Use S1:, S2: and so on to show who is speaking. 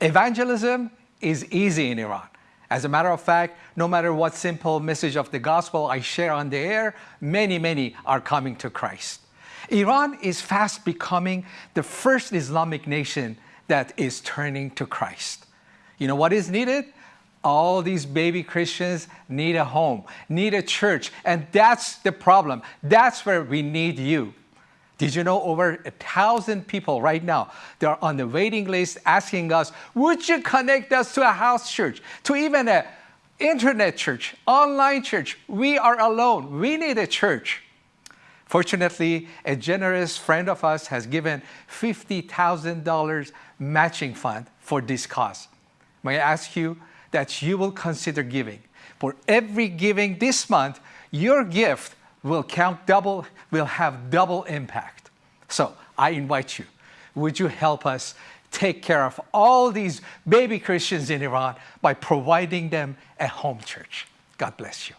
S1: Evangelism is easy in Iran. As a matter of fact, no matter what simple message of the gospel I share on the air, many, many are coming to Christ. Iran is fast becoming the first Islamic nation that is turning to Christ. You know what is needed? All these baby Christians need a home, need a church, and that's the problem. That's where we need you. Did you know over a thousand people right now, they're on the waiting list asking us, would you connect us to a house church, to even a internet church, online church? We are alone. We need a church. Fortunately, a generous friend of us has given $50,000 matching fund for this cause. May I ask you that you will consider giving. For every giving this month, your gift will count double, will have double impact. So I invite you, would you help us take care of all these baby Christians in Iran by providing them a home church? God bless you.